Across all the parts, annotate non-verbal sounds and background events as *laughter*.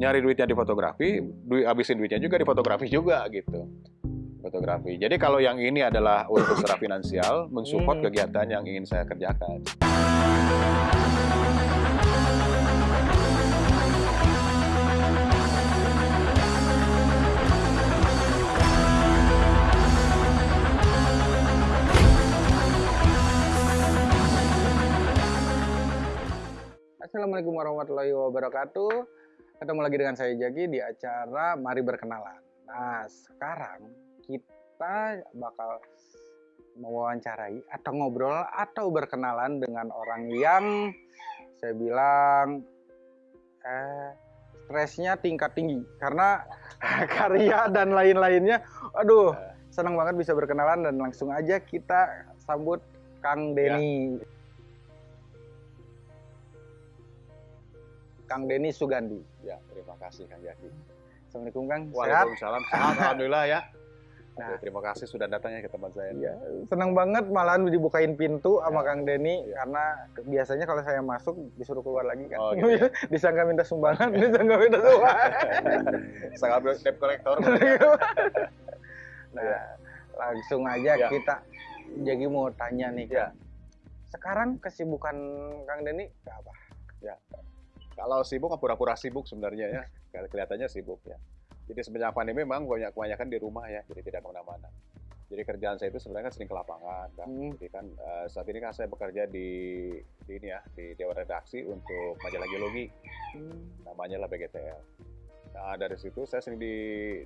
nyari duitnya di fotografi, duit habisin duitnya juga di fotografi juga gitu. Fotografi. Jadi kalau yang ini adalah untuk secara *coughs* finansial, mensupport Hmm. kegiatan yang ingin saya kerjakan. Assalamualaikum warahmatullahi wabarakatuh. Ketemu lagi dengan saya Jaki di acara Mari Berkenalan. Nah, sekarang kita bakal mewawancarai atau ngobrol atau berkenalan dengan orang yang saya bilang eh stresnya tingkat tinggi karena *laughs* karya dan lain-lainnya. Aduh, senang banget bisa berkenalan dan langsung aja kita sambut Kang Denny. Kang Denny Sugandi. Ya, terima kasih Kang Jaki. Assalamualaikum Kang. Waalaikumsalam. Sehat, alhamdulillah ya. Nah. Oke, terima kasih sudah datangnya ke tempat saya. Iya, senang banget malahan dibukain pintu sama Ya. Kang Denny Ya. karena biasanya kalau saya masuk disuruh keluar lagi kan. Oh, gitu ya. *laughs* disangka minta sumbangan, disangka minta sumbangan. *laughs* Sangat debt collector. *laughs* nah, langsung aja Ya. kita jadi mau tanya nih. Ya. Kang. Sekarang kesibukan Kang Denny apa? Kalau sibuk, pura-pura sibuk sebenarnya ya. Kelihatannya sibuk ya. Jadi semenjak pandemi memang banyak kebanyakan di rumah ya, jadi tidak ke mana-mana. Jadi kerjaan saya itu sebenarnya kan sering ke lapangan, kan. Hmm. Jadi kan eh, saat ini kan saya bekerja di, di ini ya, di dewan redaksi untuk majalah geologi, namanya lah BGTL. Nah dari situ saya sering di,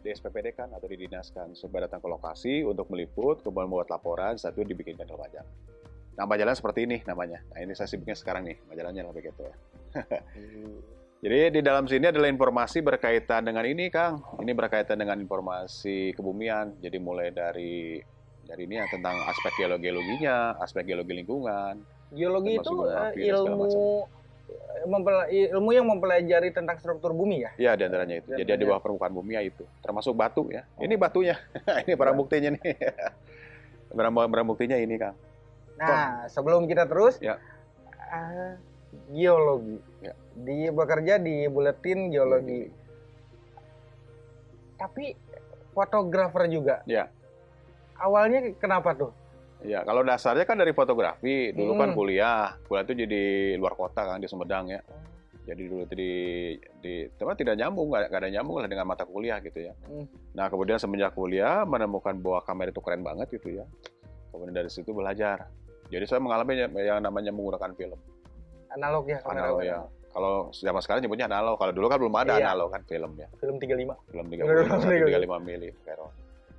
di SPPD kan atau didinaskan supaya datang ke lokasi untuk meliput, kemudian membuat laporan, satu dibikinkan ke majalah. Nah majalahnya seperti ini namanya. Nah ini saya sibuknya sekarang nih, majalahnya lah BGTL. *laughs* Jadi di dalam sini adalah informasi berkaitan dengan ini, Kang. Ini berkaitan dengan informasi kebumian. Jadi mulai dari dari ini ya tentang aspek geologi-geologinya, aspek geologi lingkungan. Geologi itu eh, ilmu ilmu yang mempelajari tentang struktur bumi ya. Ya, di antaranya itu. Jadi di bawah permukaan bumi ya itu. Termasuk batu ya. Ini batunya. *laughs* ini barang buktinya nih. *laughs* barang, barang buktinya ini, Kang. Nah, sebelum kita terus, Ya. eh, geologi. Ya. Di bekerja di buletin geologi. Tapi fotografer juga. Ya. Awalnya kenapa tuh? Ya, kalau dasarnya kan dari fotografi. Dulu kan Hmm. kuliah. Kuliah itu jadi luar kota kan di Sumedang ya. Jadi dulu itu di di teman tidak nyambung, nggak ada nyambung lah dengan mata kuliah gitu ya. Hmm. Nah kemudian semenjak kuliah menemukan bahwa kamera itu keren banget gitu ya. Kemudian dari situ belajar. Jadi saya mengalami yang- namanya menggunakan film Analog ya kamera. analog ya. Kalau zaman sekarang nyebutnya analog. Kalau dulu kan belum ada Iya. analog kan film ya. Film 35. Film *laughs* Film 30 35 mili.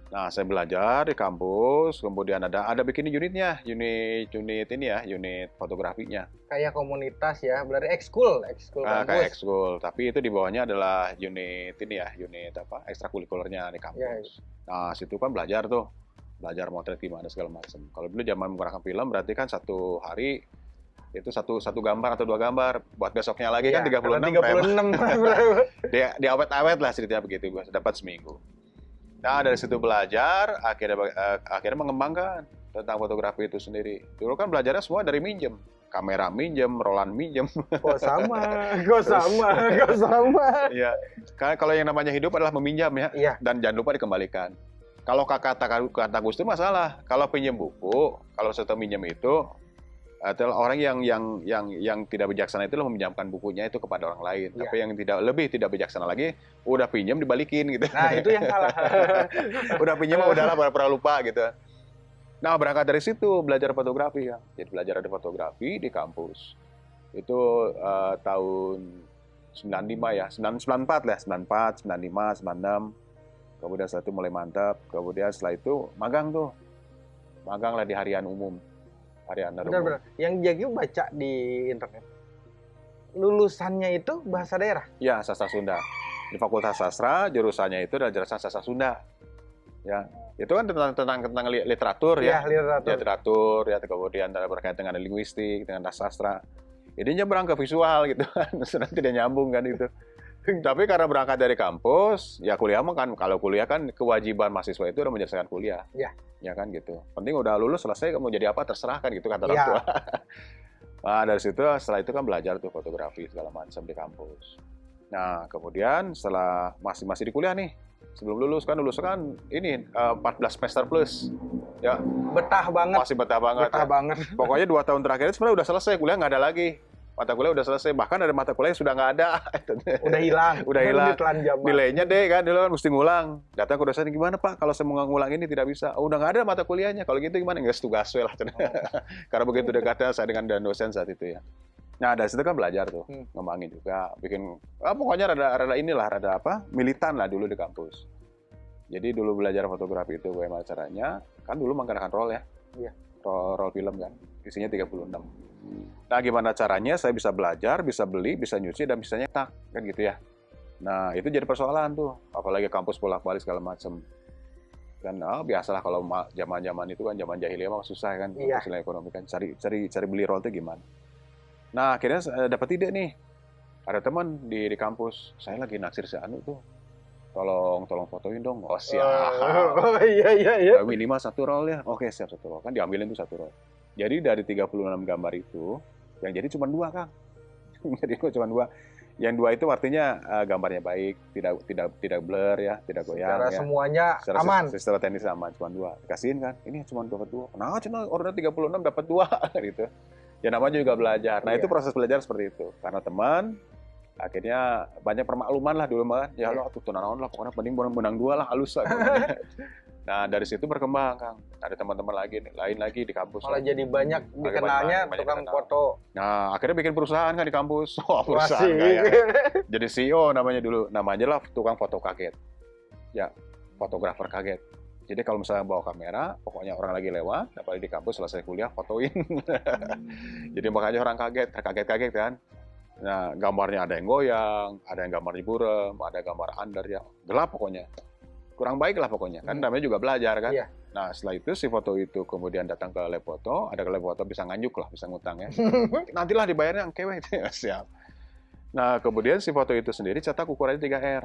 Nah, saya belajar di kampus, kemudian ada ada bikin unitnya, unit unit ini ya, unit fotografinya. Kayak komunitas ya, berarti ekskul, ekskul Ah, kampus. kayak ekskul, tapi itu di bawahnya adalah unit ini ya, unit apa? ekstrakurikulernya di kampus. Nah, situ kan belajar tuh. Belajar motret gimana segala macam. Kalau dulu zaman menggunakan film berarti kan satu hari itu satu satu gambar atau dua gambar. Buat besoknya lagi kan Iya, 36 karena 36. *laughs* dia di awet-awet lah ceritanya begitu gue dapat seminggu. Nah dari situ belajar akhirnya eh, akhirnya mengembangkan tentang fotografi itu sendiri. Dulu kan belajarnya semua dari minjem. Kamera minjem rolan minjem. Kok sama, *laughs* kok sama, kok sama. *laughs* ya karena kalau yang namanya hidup adalah meminjam ya. Iya. dan jangan lupa dikembalikan kalau kata kata Gus Dur masalah kalau pinjam buku kalau setelah minjem itu adalah orang yang yang yang yang tidak bijaksana itu meminjamkan bukunya itu kepada orang lain. Iya. Tapi yang tidak lebih tidak bijaksana lagi udah pinjam dibalikin gitu. Nah, itu yang salah. *laughs* udah pinjam udahlah pernah lupa gitu. Nah, berangkat dari situ belajar fotografi ya. Jadi belajar ada fotografi di kampus. Itu eh, tahun 95 ya, 94 lah, 94, 95, 96. Kemudian setelah itu mulai mantap. Kemudian setelah itu magang tuh. Magang lah di harian umum. Harian umum. Benar-benar. Yang Jagi baca di internet. Lulusannya itu bahasa daerah. Ya, sastra Sunda. Di Fakultas Sastra, jurusannya itu adalah jurusan sastra Sunda. Ya, itu kan tentang tentang tentang li- literatur Ya, ya. literatur. literatur ya kemudian berkaitan dengan linguistik dengan sastra ini nyebrang ke visual gitu kan *laughs* sudah tidak nyambung kan itu *laughs* tapi karena berangkat dari kampus ya kuliah mah kan kalau kuliah kan kewajiban mahasiswa itu udah menyelesaikan kuliah Ya. ya kan gitu penting udah lulus selesai kamu jadi apa terserah kan gitu kata orang Ya. tua *laughs* nah dari situ setelah itu kan belajar tuh fotografi segala macam di kampus Nah, kemudian setelah masih masih di kuliah nih, sebelum lulus kan lulus kan ini uh, 14 semester plus. Ya, Betah banget. masih betah banget. Betah ya. banget. Pokoknya dua tahun terakhir sebenarnya udah selesai, kuliah nggak ada lagi. Mata kuliah udah selesai, bahkan ada mata kuliah yang sudah nggak ada. *laughs* Udah hilang. Udah hilang. Ditelan zaman. Nilainya deh kan, dulu kan mesti ngulang. Datang ke dosen, gimana Pak, kalau saya mau ngulang ini tidak bisa. Oh, udah nggak ada mata kuliahnya. Kalau gitu gimana? Nggak tugas lah. *laughs* Karena begitu dekatnya saya dengan dan dosen saat itu ya. Nah, dari situ kan belajar tuh, Hmm. ngembangin juga, bikin, ah, pokoknya rada, rada inilah, rada apa, militan lah dulu di kampus. Jadi dulu belajar fotografi itu bagaimana caranya, kan dulu menggunakan roll ya, Iya. Roll, roll film kan, isinya 36. Nah, gimana caranya saya bisa belajar, bisa beli, bisa nyuci, dan bisa nyetak, kan gitu ya. Nah, itu jadi persoalan tuh, apalagi kampus bolak-balik segala macam. Dan ah, biasalah kalau ma- zaman-zaman itu kan zaman jahiliyah mah susah kan, Iya. ekonomi kan, cari cari cari beli roll itu gimana. Nah, akhirnya saya dapat ide nih. Ada teman di, di kampus, saya lagi naksir si Anu tuh. Tolong tolong fotoin dong. Oh, siap. Oh, iya iya iya. Ya, minimal satu roll ya. Oke, siap satu roll. Kan diambilin tuh satu roll. Jadi dari 36 gambar itu, yang jadi cuma dua, Kang. *laughs* jadi cuma dua. Yang dua itu artinya eh, gambarnya baik, tidak tidak tidak blur ya, tidak goyang Secara ya. semuanya Secara aman. Secara teknis aman, cuma dua. Kasihin kan, ini cuma dapat dua. Nah, cuma order 36 dapat dua *laughs* gitu. Ya namanya juga belajar. Nah, Iya. itu proses belajar seperti itu. Karena teman akhirnya banyak permakluman lah dulu mah. Ya Iya. lo tuh tunaon lah pokoknya mending menang, menang dua lah halus lah. *laughs* nah, dari situ berkembang, Kang. Ada teman-teman lagi lain lagi di kampus. Malah lah. jadi banyak dikenalnya banyak tukang dikenal. foto. Nah, akhirnya bikin perusahaan kan di kampus. *laughs* Wah, perusahaan kaya. Jadi CEO namanya dulu. Namanya lah tukang foto kaget. Ya, fotografer kaget. Jadi kalau misalnya bawa kamera, pokoknya orang lagi lewat, apalagi di kampus selesai kuliah, fotoin. *laughs* Jadi makanya orang kaget, kaget-kaget kan. Nah, gambarnya ada yang goyang, ada yang gambarnya burem, ada gambar under ya, gelap pokoknya. Kurang baik lah pokoknya, kan Hmm. namanya juga belajar kan. Iya. Nah, setelah itu si foto itu kemudian datang ke lab foto, ada ke lab foto bisa nganyuk lah, bisa ngutang ya. *laughs* Nantilah dibayarnya yang kewe *laughs* siap. Nah, kemudian si foto itu sendiri cetak ukurannya 3R.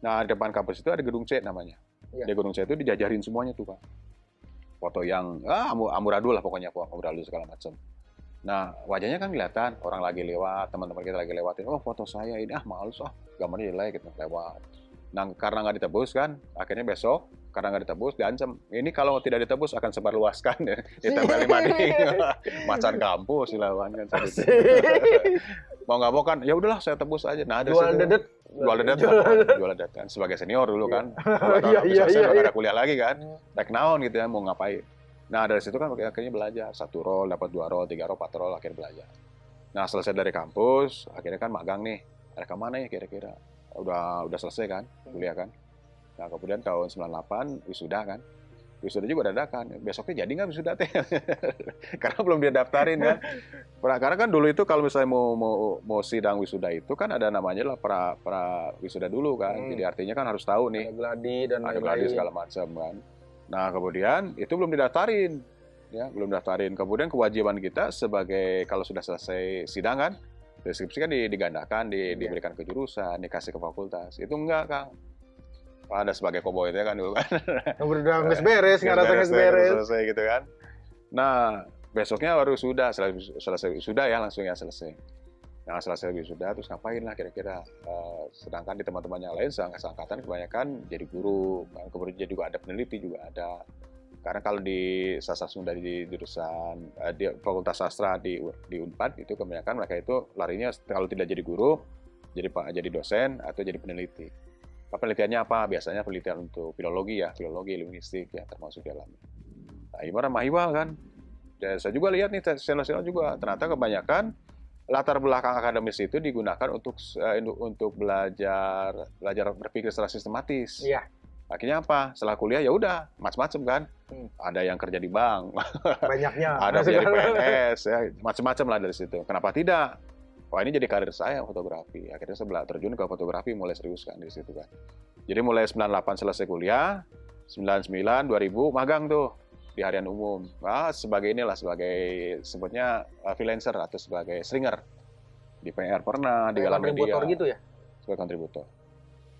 Nah, di depan kampus itu ada gedung C namanya. Iya. Di gedung C itu dijajarin semuanya tuh, Pak. Foto yang ah amu- amburadul lah pokoknya, Pak. amburadul segala macam. Nah, wajahnya kan kelihatan, orang lagi lewat, teman-teman kita lagi lewatin, oh foto saya ini, ah males ah, gambarnya jelek gitu, lewat. Nah, karena nggak ditebus kan, akhirnya besok, karena nggak ditebus, diancam. Ini kalau tidak ditebus akan sebarluaskan, ya. *laughs* ditempel mading. *laughs* Macan kampus, dilawan kan. saat itu. mau nggak mau kan ya udahlah saya tebus aja nah ada Jual dedet. jual dedet Jual dedet. jual dedet kan sebagai senior dulu kan *laughs* iya, iya, iya, nggak iya. ada kuliah lagi kan tek naon gitu ya mau ngapain nah dari situ kan akhirnya belajar. Satu roll dapat dua roll tiga roll empat roll akhirnya belajar. Nah selesai dari kampus akhirnya kan magang nih. Ada ke mana ya kira-kira? Udah udah selesai kan? Kuliah kan? Nah kemudian tahun 98 wisuda kan? Wisuda juga dadakan. Besoknya jadi nggak wisuda teh? *laughs* Karena belum dia daftarin kan? Pra- karena kan dulu itu kalau misalnya mau mau mau sidang wisuda itu kan ada namanya lah pra pra wisuda dulu kan? Hmm. jadi artinya kan harus tahu nih. Ada gladi dan ada gladi segala macam kan. Nah kemudian itu belum didaftarin, ya belum daftarin. Kemudian kewajiban kita sebagai kalau sudah selesai sidang kan, deskripsi kan di- digandakan, di- Iya. diberikan ke jurusan, dikasih ke fakultas. Itu enggak kang. Ada sebagai koboy itu kan dulu kan. Udah *laughs* beres, nggak rasa nggak beres. Selesai gitu kan. Nah besoknya baru sudah selesai, selesai sudah ya langsung ya selesai. Nah selesai wisuda terus ngapain lah kira-kira. Eh, sedangkan di teman-teman yang lain seang- seangkatan kebanyakan jadi guru, kan. kemudian juga ada peneliti juga ada. Karena kalau di sastra Sunda di jurusan eh, di Fakultas Sastra di di Unpad itu kebanyakan mereka itu larinya kalau tidak jadi guru, jadi pak jadi dosen atau jadi peneliti. Penelitiannya apa? Biasanya penelitian untuk filologi ya, filologi, linguistik ya termasuk di dalamnya. Nah, ibarat mahibal kan. Dan saya juga lihat nih senior-senior juga ternyata kebanyakan latar belakang akademis itu digunakan untuk eh, untuk belajar belajar berpikir secara sistematis. Iya. Akhirnya apa? Setelah kuliah ya udah macam-macam kan. Hmm. Ada yang kerja di bank, Banyaknya. *laughs* ada yang jadi PNS, ya, macam-macam lah dari situ. Kenapa tidak? Wah ini jadi karir saya fotografi. Akhirnya saya bela- terjun ke fotografi mulai serius kan di situ kan. Jadi mulai 98 selesai kuliah, 99 2000 magang tuh di harian umum. Ah sebagai inilah sebagai sebutnya uh, freelancer atau sebagai stringer di PR pernah di Galang Media gitu ya? sebagai kontributor.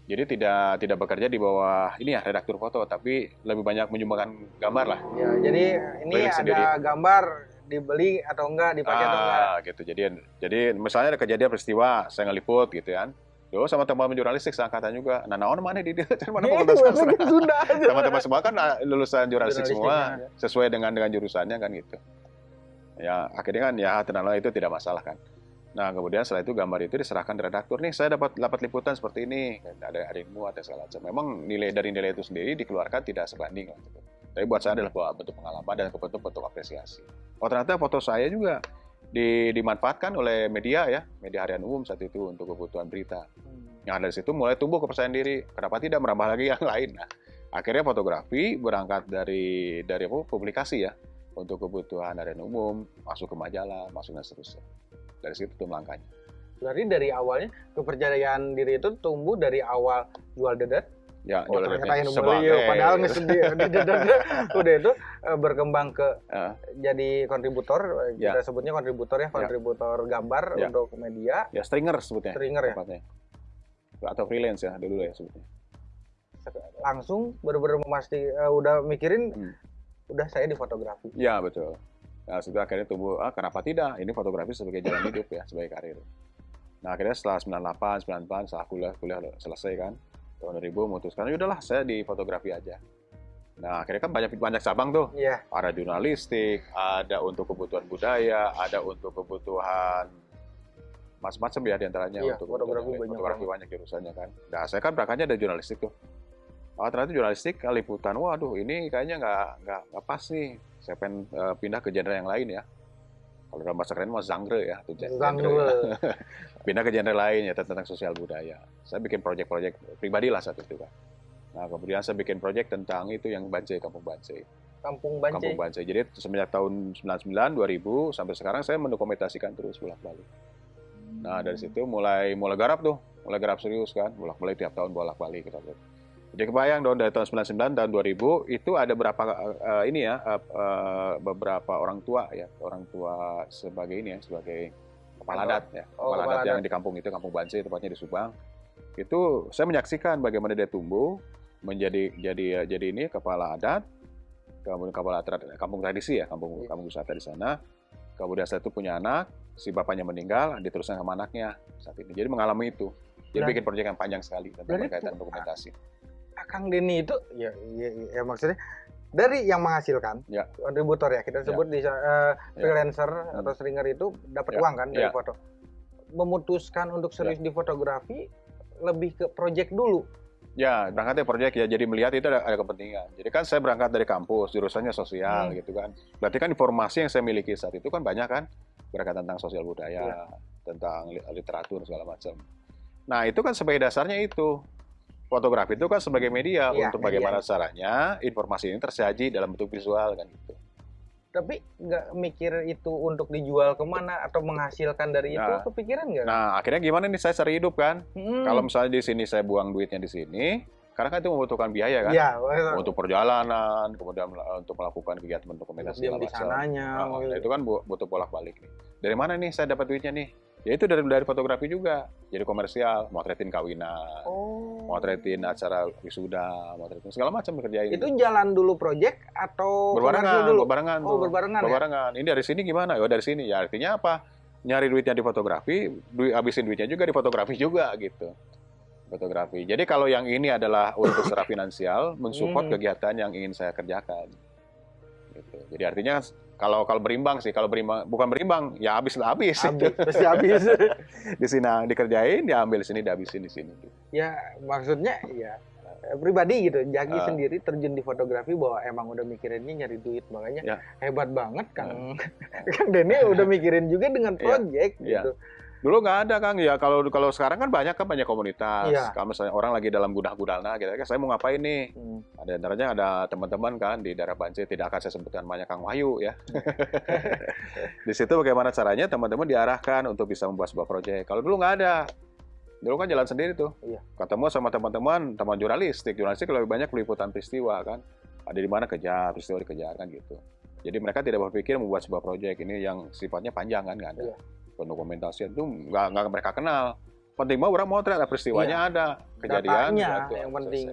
Jadi tidak tidak bekerja di bawah ini ya redaktur foto, tapi lebih banyak menyumbangkan gambar lah. Ya, jadi ini Keliling ada sendiri. gambar dibeli atau enggak, dipakai atau enggak. Ah, gitu. Jadi jadi misalnya ada kejadian peristiwa, saya ngeliput gitu kan. Yo sama teman jurnalistik seangkatan juga. Nah, naon *laughs* mana di dia? Mana. Teman-teman semua kan ah, lulusan jurnalistik semua, ya. sesuai dengan dengan jurusannya kan gitu. Ya akhirnya kan ya tenang itu tidak masalah kan. Nah kemudian setelah itu gambar itu diserahkan ke redaktur nih saya dapat dapat liputan seperti ini ada ada ilmu ada segala macam. Memang nilai dari nilai itu sendiri dikeluarkan tidak sebanding lah gitu. Tapi buat saya adalah buat bentuk pengalaman dan bentuk bentuk apresiasi. Oh ternyata foto saya juga di, dimanfaatkan oleh media ya media harian umum saat itu untuk kebutuhan berita. Hmm. Yang dari situ mulai tumbuh kepercayaan diri. Kenapa tidak merambah lagi yang *laughs* lain? Nah, akhirnya fotografi berangkat dari dari apa, publikasi ya untuk kebutuhan harian umum, masuk ke majalah, masuk dan seterusnya. Dari situ tuh langkahnya. Berarti dari awalnya kepercayaan diri itu tumbuh dari awal jual dedet. Ya, Oh, ternyata Sebagai- padahal. Dedet *laughs* udah itu eh, berkembang ke Eh, jadi kontributor, eh, Ya. kita sebutnya kontributor ya, kontributor gambar Ya. untuk media, ya stringer sebutnya. stringer ya. Tepatnya. Atau freelance ya dulu ya sebutnya. Langsung bener-bener memasti eh, udah mikirin Hmm. udah saya di fotografi. Ya betul. Nah, setelah akhirnya tumbuh, ah kenapa tidak? Ini fotografi sebagai jalan hidup ya, sebagai karir. Nah, akhirnya setelah 98, 98, setelah kuliah, kuliah selesai kan, tahun 2000 memutuskan, ya udahlah saya di fotografi aja. Nah, akhirnya kan banyak banyak cabang tuh. Iya. Ada jurnalistik, ada untuk kebutuhan budaya, ada untuk kebutuhan macam-macam ya di antaranya Iya, untuk fotografi banyak fotografi banyak jurusannya kan. Nah, saya kan berangkatnya dari jurnalistik tuh. Oh, ternyata jurnalistik liputan, waduh ini kayaknya nggak nggak pas nih. Saya pengen eh, pindah ke genre yang lain ya. Kalau dalam bahasa keren mah genre ya, genre. Genre. *laughs* pindah ke genre lain ya tentang sosial budaya. Saya bikin proyek-proyek pribadi lah saat itu kan. Nah kemudian saya bikin proyek tentang itu yang Bancai, Kampung Bancai. Kampung Bancai. Kampung Bancai. Jadi semenjak tahun 99, 2000 sampai sekarang saya mendokumentasikan terus bolak-balik. Nah dari situ mulai mulai garap tuh, mulai garap serius kan, bolak-balik tiap tahun bolak-balik kita lihat. Jadi kebayang dong dari tahun 99 tahun 2000 itu ada berapa eh, ini ya eh, eh, beberapa orang tua ya orang tua sebagai ini ya sebagai kepala adat ya Oh, kepala kepala adat yang adat. di kampung itu kampung Bancai tepatnya di Subang. Itu saya menyaksikan bagaimana dia tumbuh menjadi jadi jadi ini kepala adat kemudian kepala tra- kampung tradisi ya kampung Iya. kampung wisata di sana. Kemudian saya itu punya anak si bapaknya meninggal diteruskan sama anaknya saat ini. Jadi mengalami itu. Dia Berarti- bikin proyek yang panjang sekali tentang berkaitan dokumentasi Kang Denny itu ya, ya, ya maksudnya dari yang menghasilkan Ya. kontributor ya kita Ya. sebut di eh, freelancer atau stringer itu dapat Ya. uang kan dari Ya. foto memutuskan untuk serius di fotografi lebih ke project dulu Ya, berangkat dari proyek ya. Jadi melihat itu ada, ada kepentingan. Jadi kan saya berangkat dari kampus, jurusannya sosial Hmm. gitu kan. Berarti kan informasi yang saya miliki saat itu kan banyak kan berkaitan tentang sosial budaya, Iya. tentang li- literatur segala macam. Nah, itu kan sebagai dasarnya itu. Fotografi itu kan sebagai media Iya, untuk media. bagaimana caranya informasi ini tersaji dalam bentuk visual kan gitu. tapi nggak mikir itu untuk dijual ke mana atau menghasilkan dari itu Nah. kepikiran nggak? Nah, akhirnya gimana nih saya cari hidup kan? Hmm. Kalau misalnya di sini saya buang duitnya di sini, karena kan itu membutuhkan biaya kan? ya Untuk perjalanan, kemudian mel- untuk melakukan kegiatan dokumentasi di sananya Ah, gitu. nah, itu kan bu- butuh bolak-balik nih. Dari mana nih saya dapat duitnya nih? Ya itu dari dari fotografi juga. Jadi komersial, motretin kawinan, oh motretin acara wisuda, motretin segala macam dikerjain. itu jalan dulu project atau berbarengan, dulu berbarengan oh tuh. berbarengan ya Berbarengan. Ini dari sini gimana? Ya dari sini. Ya artinya apa? Nyari duitnya di fotografi, duit habisin duitnya juga di fotografi juga gitu. Fotografi. Jadi kalau yang ini adalah untuk secara *laughs* finansial, mensupport Hmm. kegiatan yang ingin saya kerjakan. Gitu. Jadi artinya kalau kalau berimbang sih, kalau berimbang bukan berimbang, ya habis lah habis. habis *laughs* pasti habis di sini dikerjain, diambil sini, dihabisin di sini. ya maksudnya ya eh, pribadi gitu Jaki Ah. sendiri terjun di fotografi bahwa emang udah mikirinnya nyari duit makanya Ya. hebat banget Kang *laughs* Kang Denny udah mikirin juga dengan Iya. project Iya. gitu Dulu nggak ada Kang, ya kalau kalau sekarang kan banyak kan banyak komunitas. Iya. Kalau misalnya orang lagi dalam gudah-gudalna, gitu, saya mau ngapain nih? Hmm. Ada antaranya ada teman-teman kan di daerah Banjir, tidak akan saya sebutkan namanya Kang Wahyu ya. *laughs* di situ bagaimana caranya teman-teman diarahkan untuk bisa membuat sebuah proyek. Kalau dulu nggak ada, dulu kan jalan sendiri tuh. Iya. Ketemu sama teman-teman, teman jurnalistik, jurnalistik lebih banyak peliputan peristiwa kan. Ada di mana kejar, peristiwa dikejar kan gitu. Jadi mereka tidak berpikir membuat sebuah proyek ini yang sifatnya panjang kan nggak ada. Iya. Pendokumentasian itu nggak mereka kenal. Penting mah orang mau ada peristiwanya ada kejadian Datanya yang penting.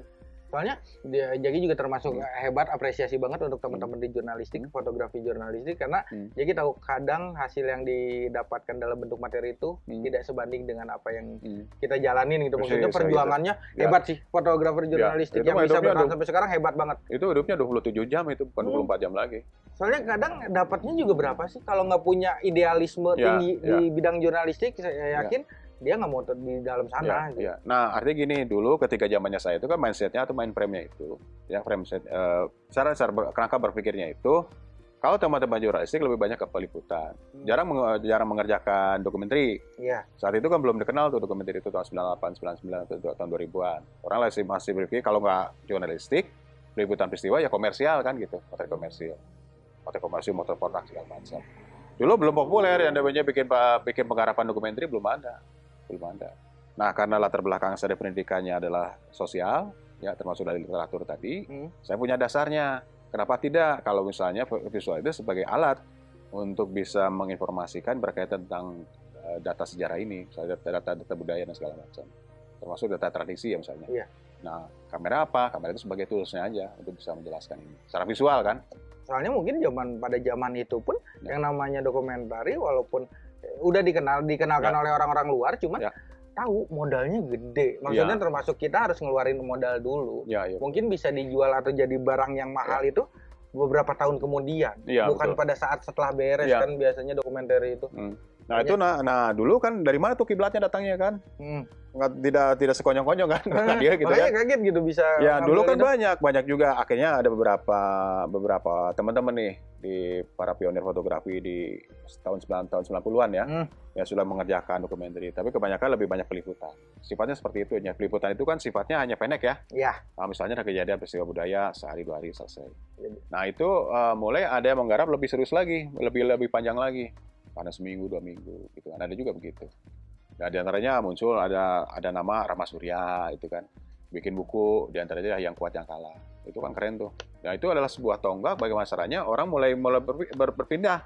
Soalnya dia Jaki juga termasuk Hmm. hebat, apresiasi banget untuk teman-teman di jurnalistik, Hmm. fotografi jurnalistik karena Hmm. Jaki tahu kadang hasil yang didapatkan dalam bentuk materi itu Hmm. tidak sebanding dengan apa yang Hmm. kita jalanin gitu. Maksudnya Persis, perjuangannya Ya. hebat sih fotografer jurnalistik itu yang bisa bertahan sampai sekarang hebat banget. Itu hidupnya 27 jam itu, bukan Hmm. 24 jam lagi. Soalnya kadang dapatnya juga berapa sih kalau nggak punya idealisme Ya, tinggi ya. di bidang jurnalistik, saya yakin dia nggak mau di dalam sana. Ya, gitu. ya. Nah, artinya gini, dulu ketika zamannya saya itu kan mindsetnya atau main frame-nya itu, ya frame set, eh, cara cara ber- kerangka berpikirnya itu, kalau teman-teman jurnalistik lebih banyak ke peliputan, Hmm. jarang menge- jarang mengerjakan dokumenter. Iya. Saat itu kan belum dikenal tuh dokumenter itu tahun 98, 99, atau tahun 2000-an. Orang masih masih berpikir kalau nggak jurnalistik, peliputan peristiwa ya komersial kan gitu, motor komersial, motor komersial, motor produk segala macam. Dulu belum populer yang namanya bikin bikin penggarapan dokumenter belum ada, belum ada. Nah karena latar belakang saya pendidikannya adalah sosial, ya termasuk dari literatur tadi, Hmm. saya punya dasarnya. Kenapa tidak kalau misalnya visual itu sebagai alat untuk bisa menginformasikan berkaitan tentang eh, data sejarah ini, misalnya data, data budaya dan segala macam, termasuk data tradisi ya misalnya. Iya. Nah, kamera apa? Kamera itu sebagai toolsnya aja untuk bisa menjelaskan ini. Secara visual kan? Soalnya mungkin zaman pada zaman itu pun Ya. yang namanya dokumentari walaupun udah dikenal dikenalkan Ya. oleh orang-orang luar cuman Ya. tahu modalnya gede. Maksudnya Ya. termasuk kita harus ngeluarin modal dulu. Ya, ya. Mungkin bisa dijual atau jadi barang yang mahal itu beberapa tahun kemudian. Iya, Bukan betul. pada saat setelah beres Ya. kan biasanya dokumenter itu. Hmm. Nah, itu nah, nah dulu kan dari mana tuh kiblatnya datangnya kan? Hmm. Nggak, tidak tidak sekonyong-konyong kan? Dia *laughs* gitu Makanya ya. kaget gitu bisa. Ya dulu kan itu. banyak, banyak juga. Akhirnya ada beberapa beberapa teman-teman nih di para pionir fotografi di tahun 9 tahun 90-an ya, Hmm. yang sudah mengerjakan dokumenter. Tapi kebanyakan lebih banyak peliputan. Sifatnya seperti itu ya. Peliputan itu kan sifatnya hanya pendek ya. Ya. Nah, misalnya ada kejadian peristiwa budaya sehari dua hari selesai. Iya. Nah itu eh, mulai ada yang menggarap lebih serius lagi, lebih lebih panjang lagi, karena seminggu dua minggu gitu kan. Ada juga begitu. Nah di antaranya muncul ada ada nama Rama Surya itu kan, bikin buku di antaranya yang kuat yang kalah. Itu kan keren tuh. Nah itu adalah sebuah tonggak bagi masyarakat orang mulai mulai berpi- ber- berpindah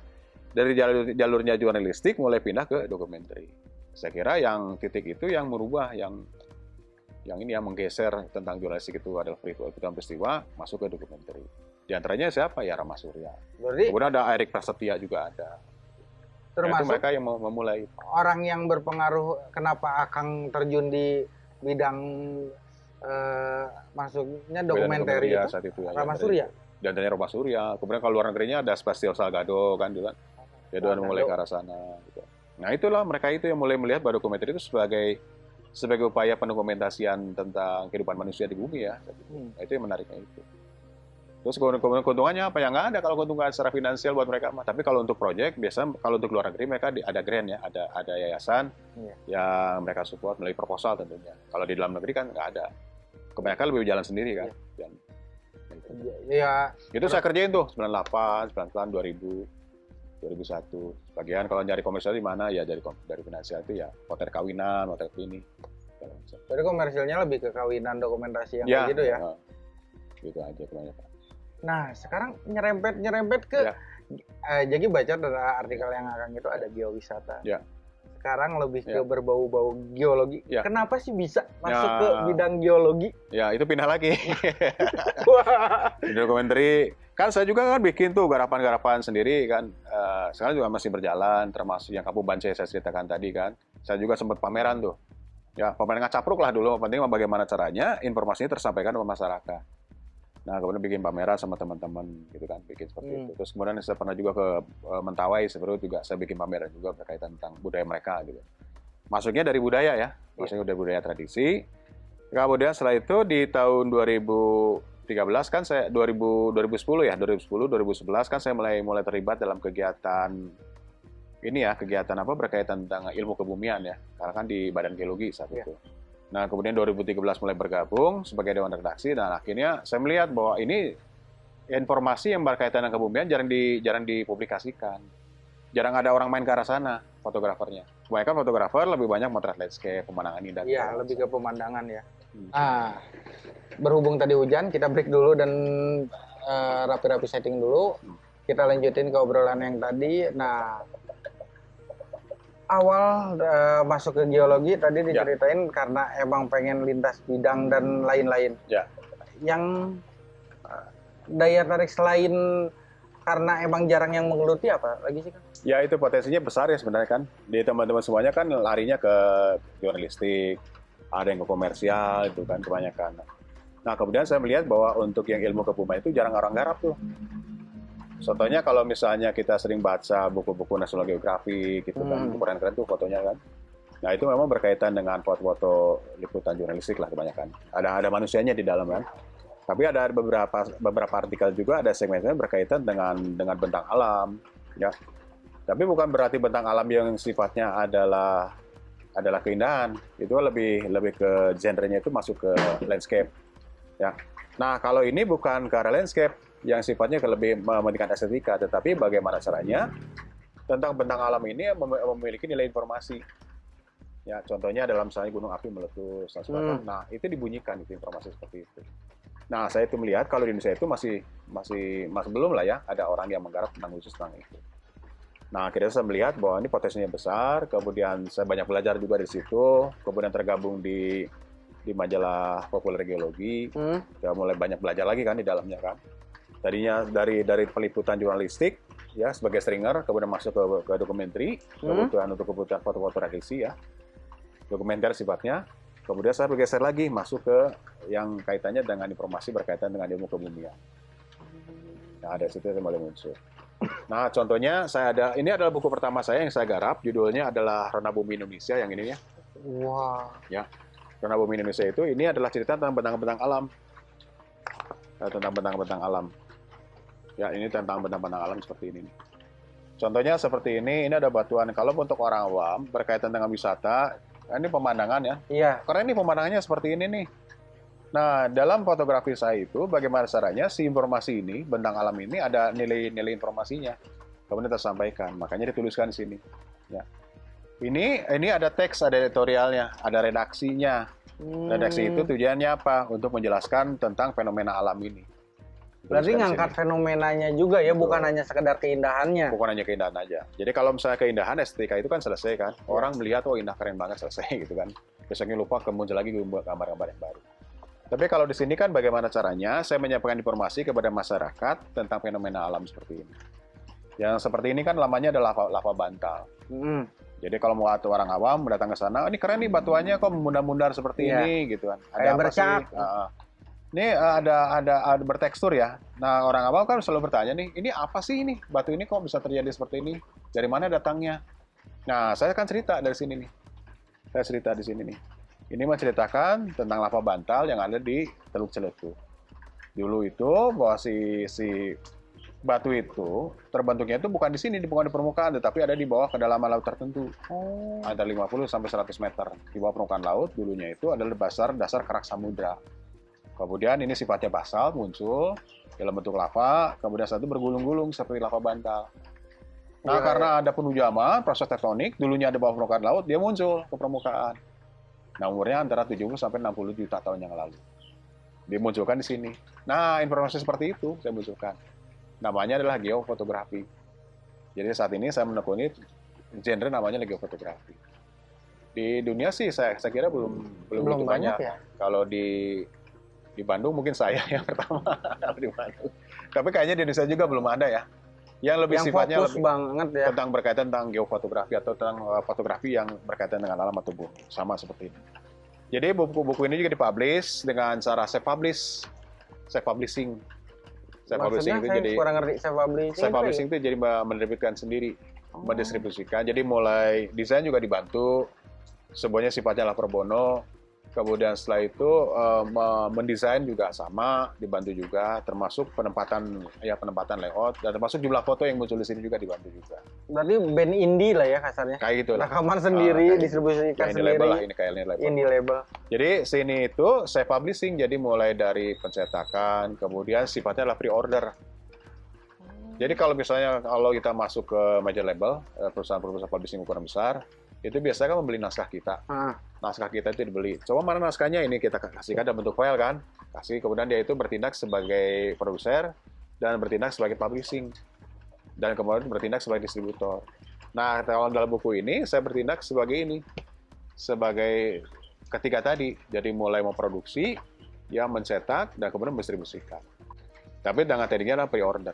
dari jalur jalurnya jurnalistik mulai pindah ke dokumenter. Saya kira yang titik itu yang merubah yang yang ini yang menggeser tentang jurnalistik itu adalah peristiwa peristiwa masuk ke dokumenter. Di antaranya siapa ya Rama Surya. Berarti Kemudian ada Erik Prasetya juga ada. Termasuk mereka yang mem- memulai. orang yang berpengaruh kenapa Akang terjun di bidang eh, masuknya dokumenter Bidang itu saat itu. ya, Rama ya, Surya. Di antaranya Rama Surya. Kemudian kalau luar negerinya ada Spasial Salgado kan juga. Udah Salgado. mulai ke arah sana. Gitu. Nah itulah mereka itu yang mulai melihat bahwa dokumenter itu sebagai sebagai upaya pendokumentasian tentang kehidupan manusia di bumi ya. Hmm. Nah, itu yang menariknya itu. Terus keuntungannya apa? yang nggak ada kalau keuntungan secara finansial buat mereka. mah. Tapi kalau untuk proyek, biasa kalau untuk luar negeri mereka ada grant ya, ada ada yayasan Iya. yang mereka support melalui proposal tentunya. Kalau di dalam negeri kan nggak ada. Kebanyakan lebih jalan sendiri kan. Dan, gitu. Ya, Itu saya kerjain tuh 98, 99, 2000, 2001. Sebagian kalau nyari komersial di mana ya dari dari finansial itu ya hotel kawinan, hotel ini. jadi komersilnya lebih ke kawinan dokumentasi yang Ya, kayak gitu ya. nah, gitu aja kebanyakan. Nah, sekarang nyerempet nyerempet ke Ya. eh, jadi baca dari artikel yang akan itu ada geowisata. Ya. Sekarang lebih ke Ya. berbau-bau geologi. Ya. Kenapa sih bisa masuk Ya. ke bidang geologi? Ya itu pindah lagi. *laughs* Di dokumenter kan saya juga kan bikin tuh garapan-garapan sendiri kan Eh, sekarang juga masih berjalan termasuk yang Kapu Bance saya ceritakan tadi kan saya juga sempat pameran tuh ya pameran ngacapruk lah dulu penting bagaimana caranya informasinya tersampaikan ke masyarakat nah kemudian bikin pameran sama teman-teman gitu kan bikin seperti Hmm. itu terus kemudian saya pernah juga ke eh, Mentawai sebenarnya juga saya bikin pameran juga berkaitan tentang budaya mereka gitu masuknya dari budaya ya masuknya dari budaya tradisi kemudian setelah itu di tahun 2013 kan saya 2000 2010 ya 2010 2011 kan saya mulai mulai terlibat dalam kegiatan ini ya kegiatan apa berkaitan tentang ilmu kebumian ya karena kan di Badan Geologi saat Iya. itu. Nah kemudian 2013 mulai bergabung sebagai dewan redaksi dan akhirnya saya melihat bahwa ini informasi yang berkaitan dengan kebumian jarang di jarang dipublikasikan. Jarang ada orang main ke arah sana fotografernya. Kebanyakan fotografer lebih banyak motret landscape, pemandangan indah. Iya, segala lebih ke pemandangan ya. Hmm. Ah, berhubung tadi hujan, kita break dulu dan eh, rapi-rapi setting dulu. Kita lanjutin ke obrolan yang tadi. Nah, awal eh, masuk ke geologi tadi diceritain karena emang pengen lintas bidang dan lain-lain. Ya. yang uh, daya tarik selain karena emang jarang yang menggeluti apa lagi sih kan? Ya itu potensinya besar ya sebenarnya kan. Di teman-teman semuanya kan larinya ke jurnalistik, ada yang ke komersial itu kan kebanyakan. Nah kemudian saya melihat bahwa untuk yang ilmu kebumian itu jarang orang garap tuh. Contohnya kalau misalnya kita sering baca buku-buku National Geographic gitu kan, hmm. keren-keren tuh fotonya kan. Nah itu memang berkaitan dengan foto-foto liputan jurnalistik lah kebanyakan. Ada ada manusianya di dalam kan. Tapi ada beberapa beberapa artikel juga ada segmennya berkaitan dengan dengan bentang alam, ya. Tapi bukan berarti bentang alam yang sifatnya adalah adalah keindahan. Itu lebih lebih ke genrenya itu masuk ke landscape, ya. Nah kalau ini bukan ke arah landscape, yang sifatnya lebih mementingkan estetika, tetapi bagaimana caranya tentang bentang alam ini memiliki nilai informasi. Ya, contohnya dalam misalnya gunung api meletus, hmm. nah itu dibunyikan itu informasi seperti itu. Nah, saya itu melihat kalau di Indonesia itu masih masih masih belum lah ya ada orang yang menggarap tentang khusus tentang itu. Nah, akhirnya saya melihat bahwa ini potensinya besar, kemudian saya banyak belajar juga di situ, kemudian tergabung di di majalah populer geologi, hmm. ya mulai banyak belajar lagi kan di dalamnya kan tadinya dari dari peliputan jurnalistik ya sebagai stringer kemudian masuk ke, ke dokumenter hmm. kebutuhan untuk kebutuhan foto-foto reaksi ya. Dokumenter sifatnya. Kemudian saya bergeser lagi masuk ke yang kaitannya dengan informasi berkaitan dengan ilmu kebumian. Nah ada situ yang mulai muncul. Nah contohnya saya ada ini adalah buku pertama saya yang saya garap judulnya adalah Rona Bumi Indonesia yang ini ya. Wah. Wow. ya Rona Bumi Indonesia itu ini adalah cerita tentang bentang-bentang alam. Tentang bentang-bentang alam Ya, ini tentang benda-benda alam seperti ini. Contohnya seperti ini, ini ada batuan. Kalau untuk orang awam berkaitan dengan wisata, ini pemandangan ya. Iya. Karena ini pemandangannya seperti ini nih. Nah, dalam fotografi saya itu, bagaimana caranya si informasi ini, bentang alam ini ada nilai-nilai informasinya. Kemudian tersampaikan, makanya dituliskan di sini. Ya. Ini ini ada teks, ada editorialnya, ada redaksinya. Hmm. Redaksi itu tujuannya apa? Untuk menjelaskan tentang fenomena alam ini. Berarti ngangkat sini. fenomenanya juga ya, Betul. bukan hanya sekedar keindahannya. Bukan hanya keindahan aja. Jadi kalau misalnya keindahan estetika itu kan selesai kan. Ya. Orang melihat oh indah keren banget selesai *laughs* gitu kan. Besoknya lupa kemudian lagi gambar-gambar yang baru. Tapi kalau di sini kan bagaimana caranya saya menyampaikan informasi kepada masyarakat tentang fenomena alam seperti ini. Yang seperti ini kan lamanya adalah lava, lava bantal. Hmm. Jadi kalau mau atau orang awam datang ke sana, oh, ini keren nih batuannya kok mundar-mundar seperti ya. ini gitu kan. Ada Kayak apa bercak. sih? Uh, ini uh, ada, ada ada bertekstur ya. Nah orang awam kan selalu bertanya nih, ini apa sih ini batu ini kok bisa terjadi seperti ini? Dari mana datangnya? Nah saya akan cerita dari sini nih. Saya cerita di sini nih. Ini menceritakan tentang lava bantal yang ada di Teluk Celetu. Dulu itu bahwa si si batu itu terbentuknya itu bukan di sini, bukan di permukaan, tetapi ada di bawah kedalaman laut tertentu. Oh. Ada 50 sampai 100 meter di bawah permukaan laut. Dulunya itu adalah dasar dasar kerak samudra. Kemudian ini sifatnya basal muncul dalam bentuk lava, kemudian satu bergulung-gulung seperti lava bantal. Nah, ya, karena ya. ada penunjaman, proses tektonik, dulunya ada bawah permukaan laut, dia muncul ke permukaan. Nah, umurnya antara 70 sampai 60 juta tahun yang lalu. Dimunculkan di sini. Nah, informasi seperti itu saya munculkan. Namanya adalah geofotografi. Jadi saat ini saya menekuni genre namanya geofotografi. Di dunia sih saya, saya kira belum belum, belum banyak. banyak. Ya? Kalau di di Bandung mungkin saya *laughs* yang pertama di Bandung. Tapi kayaknya di Indonesia juga belum ada ya. Yang lebih yang sifatnya lebih banget ya. tentang berkaitan tentang geofotografi atau tentang uh, fotografi yang berkaitan dengan alam atau bumi. Sama seperti ini. Jadi buku-buku ini juga dipublish dengan cara self publish, self publishing. Self publishing itu jadi kurang ngerti self publishing. Self publishing itu, itu jadi menerbitkan sendiri, oh. mendistribusikan. Jadi mulai desain juga dibantu, semuanya sifatnya lah pro bono Kemudian setelah itu uh, mendesain juga sama, dibantu juga, termasuk penempatan ya penempatan layout dan termasuk jumlah foto yang muncul di sini juga dibantu juga. Berarti band indie lah ya kasarnya. Kayak gitu lah. Rekaman sendiri, uh, distribusikan ini sendiri. label lah ini kayak ini label. Indie label. Jadi sini itu saya publishing jadi mulai dari pencetakan, kemudian sifatnya adalah pre-order. Jadi kalau misalnya kalau kita masuk ke major label, eh, perusahaan-perusahaan publishing ukuran besar, itu biasanya kan membeli naskah kita. Ah. Naskah kita itu dibeli. Coba mana naskahnya ini kita kasihkan dalam bentuk file kan. Kasih kemudian dia itu bertindak sebagai produser dan bertindak sebagai publishing. Dan kemudian bertindak sebagai distributor. Nah, kalau dalam buku ini saya bertindak sebagai ini. Sebagai ketiga tadi. Jadi mulai memproduksi, yang mencetak dan kemudian mendistribusikan. Tapi dengan tekniknya adalah pre-order.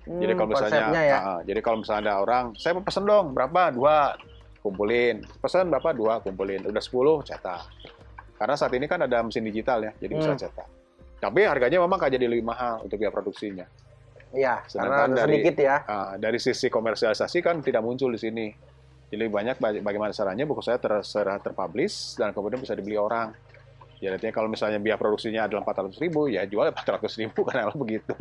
jadi kalau misalnya, Hmm, ya. ah, jadi kalau misalnya ada orang, saya mau pesen dong berapa dua, kumpulin. Pesan berapa dua, kumpulin. Udah 10 cetak. Karena saat ini kan ada mesin digital ya, jadi bisa Hmm. cetak. Tapi harganya memang akan jadi lebih mahal untuk biaya produksinya. Iya, karena dari- sedikit ya. Ah, dari sisi komersialisasi kan tidak muncul di sini. Jadi lebih banyak baga- bagaimana caranya buku saya ter, ter- terpublish dan kemudian bisa dibeli orang. Jadi artinya kalau misalnya biaya produksinya adalah 400 ribu, ya jual 400 ribu *laughs* karena begitu.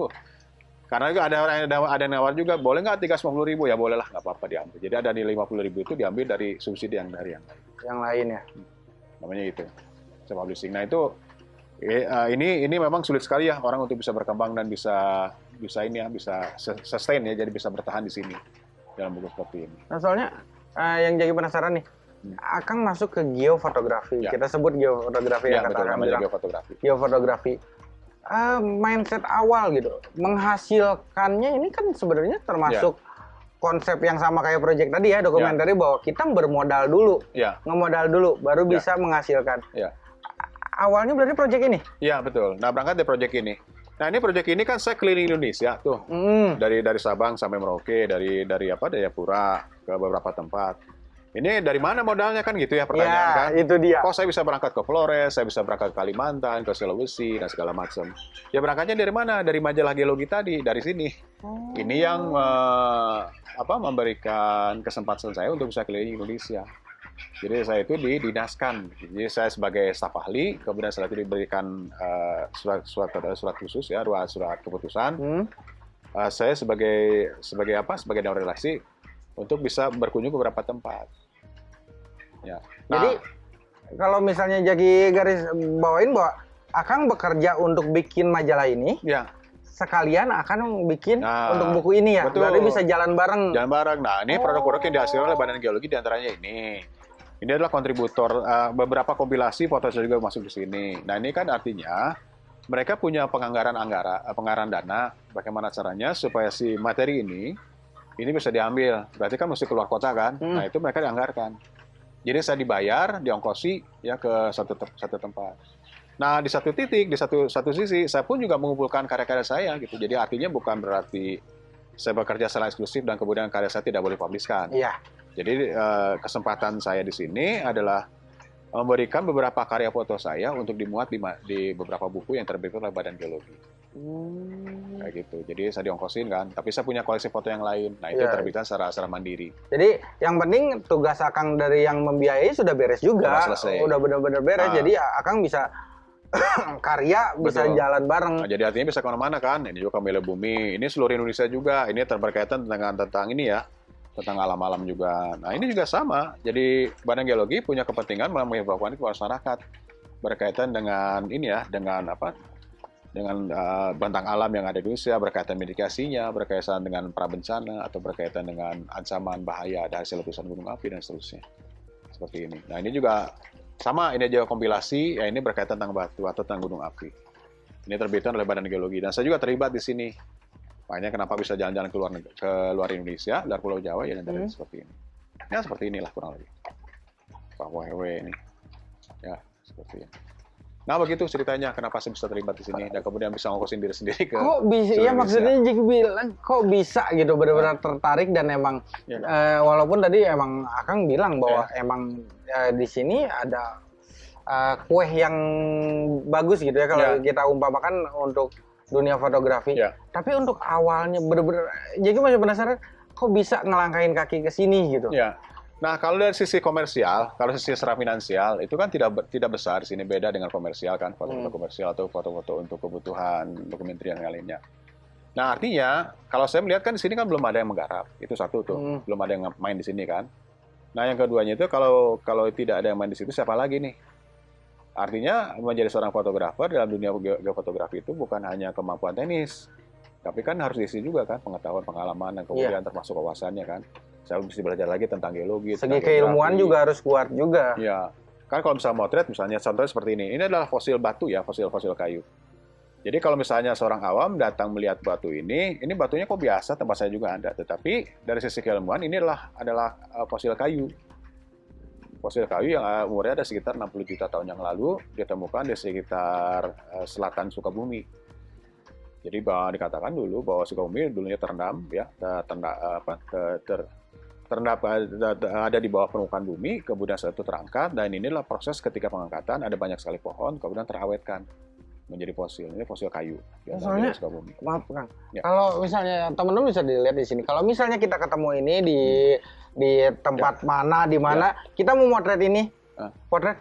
Karena juga ada orang yang ada, ada yang nawar juga, boleh nggak 350 ribu? Ya boleh lah, nggak apa-apa diambil. Jadi ada nilai 50 ribu itu diambil dari subsidi yang dari yang lain. Yang lain ya. Namanya itu, self publishing. Nah itu eh, eh, ini ini memang sulit sekali ya orang untuk bisa berkembang dan bisa bisa ini ya bisa sus- sustain ya, jadi bisa bertahan di sini dalam buku seperti ini. Nah, soalnya eh, yang jadi penasaran nih, Hmm. Akang masuk ke geofotografi. Ya. Kita sebut geofotografi Ya, yang kata betul, bilang. geofotografi. Geofotografi. Eh, mindset awal gitu, menghasilkannya ini kan sebenarnya termasuk konsep yang sama kayak project tadi ya dokumenter bahwa kita bermodal dulu, Ya, ngemodal dulu, baru Ya. bisa menghasilkan. ya. Awalnya berarti project ini. Iya betul. Nah berangkat dari proyek ini. Nah ini proyek ini kan saya keliling Indonesia tuh Hmm. dari dari Sabang sampai Merauke, dari dari apa Jayapura ke beberapa tempat. Ini dari mana modalnya kan gitu ya pertanyaan Ya, kan? itu dia. Kok saya bisa berangkat ke Flores, saya bisa berangkat ke Kalimantan, ke Sulawesi dan segala macam. Ya berangkatnya dari mana? Dari majalah geologi tadi, dari sini. Ini yang eh, apa memberikan kesempatan saya untuk bisa keliling Indonesia. Jadi saya itu didinaskan. Jadi saya sebagai staf ahli, kemudian setelah itu diberikan eh, surat surat surat khusus ya, surat surat keputusan. Hmm. Eh, saya sebagai sebagai apa? Sebagai dewan relasi untuk bisa berkunjung ke beberapa tempat. Ya. Nah, Jadi kalau misalnya jadi garis bawain bahwa Akang bekerja untuk bikin majalah ini, ya sekalian akan bikin Nah, untuk buku ini ya. betul. Berarti bisa jalan bareng. jalan bareng. Nah, ini Oh. produk-produk yang dihasilkan oleh Badan Geologi di antaranya ini. Ini adalah kontributor eh, beberapa kompilasi foto saya juga masuk di sini. Nah, ini kan artinya mereka punya penganggaran anggara, eh, penganggaran dana. Bagaimana caranya supaya si materi ini ini bisa diambil. Berarti kan mesti keluar kota kan. Hmm. Nah, itu mereka dianggarkan. Jadi saya dibayar, diongkosi ya ke satu te- satu tempat. Nah, di satu titik, di satu satu sisi, saya pun juga mengumpulkan karya-karya saya gitu. Jadi artinya bukan berarti saya bekerja secara eksklusif dan kemudian karya saya tidak boleh publiskan. Iya. Jadi eh, kesempatan saya di sini adalah memberikan beberapa karya foto saya untuk dimuat di, di beberapa buku yang terbit oleh Badan Geologi. Hmm. Kayak gitu. Jadi saya diongkosin kan, tapi saya punya koleksi foto yang lain. Nah, itu Iya. terbitan secara secara mandiri. Jadi yang penting tugas Akang dari yang membiayai sudah beres juga. Sudah selesai. Udah benar-benar beres. Ah. Jadi Akang bisa *coughs* karya bisa Betul. jalan bareng. Nah, jadi artinya bisa ke mana-mana kan. Ini juga Kamele Bumi. Ini seluruh Indonesia juga. Ini berkaitan dengan tentang ini ya, tentang alam-alam juga. Nah ini juga sama. Jadi Badan Geologi punya kepentingan menginformasikan ke masyarakat berkaitan dengan ini ya, dengan apa? Dengan eh, bentang alam yang ada di Indonesia, berkaitan mitigasinya, berkaitan dengan prabencana atau berkaitan dengan ancaman bahaya ada hasil letusan gunung api dan seterusnya. Seperti ini. Nah ini juga sama. Ini aja kompilasi. Ya ini berkaitan tentang batu atau tentang gunung api. Ini terbitan oleh Badan Geologi dan saya juga terlibat di sini. Makanya kenapa bisa jalan-jalan ke luar neg- ke luar Indonesia, dari Pulau Jawa ya dan dari Hmm. seperti ini. Ya seperti inilah kurang lebih. Pak Wewe ini. Ya, seperti ini. Nah begitu ceritanya kenapa saya bisa terlibat di sini dan kemudian bisa ngokosin diri sendiri ke Kok bisa? Ya maksudnya. Jiki bilang kok bisa gitu benar-benar tertarik dan emang Ya. eh, walaupun tadi emang Akang bilang bahwa emang eh, di sini ada eh, kue yang bagus gitu ya kalau Ya. kita umpamakan untuk dunia fotografi. Ya. Tapi untuk awalnya bener-bener jadi masih penasaran kok bisa ngelangkain kaki ke sini gitu. Ya. Nah, kalau dari sisi komersial, kalau sisi secara finansial itu kan tidak tidak besar di sini beda dengan komersial kan, foto-foto Hmm. komersial atau foto-foto untuk kebutuhan dokumentari yang lainnya. Nah, artinya kalau saya melihat kan di sini kan belum ada yang menggarap. Itu satu tuh, Hmm. belum ada yang main di sini kan. Nah, yang keduanya itu kalau kalau tidak ada yang main di situ siapa lagi nih? Artinya menjadi seorang fotografer dalam dunia ge- geofotografi itu bukan hanya kemampuan teknis, tapi kan harus diisi juga kan pengetahuan, pengalaman, dan kemudian termasuk wawasannya kan. Saya mesti belajar lagi tentang geologi. Segi tentang keilmuan geografi. juga harus kuat juga. Iya. Kan kalau misalnya motret, misalnya contohnya seperti ini. Ini adalah fosil batu ya, fosil-fosil kayu. Jadi kalau misalnya seorang awam datang melihat batu ini, ini batunya kok biasa, tempat saya juga ada. Tetapi dari sisi keilmuan ini adalah adalah uh, fosil kayu. fosil kayu yang uh, umurnya ada sekitar 60 juta tahun yang lalu ditemukan di sekitar uh, selatan Sukabumi. Jadi bahwa dikatakan dulu bahwa Sukabumi dulunya terendam ya terendam apa ter, terendam ada di bawah permukaan bumi, kemudian setelah itu terangkat dan inilah proses ketika pengangkatan ada banyak sekali pohon kemudian terawetkan menjadi fosil. Ini fosil kayu. Soalnya, maaf Kang, ya. kalau misalnya teman-teman bisa dilihat di sini, kalau misalnya kita ketemu ini di hmm di tempat ya. mana di mana ya. kita mau motret ini uh. potret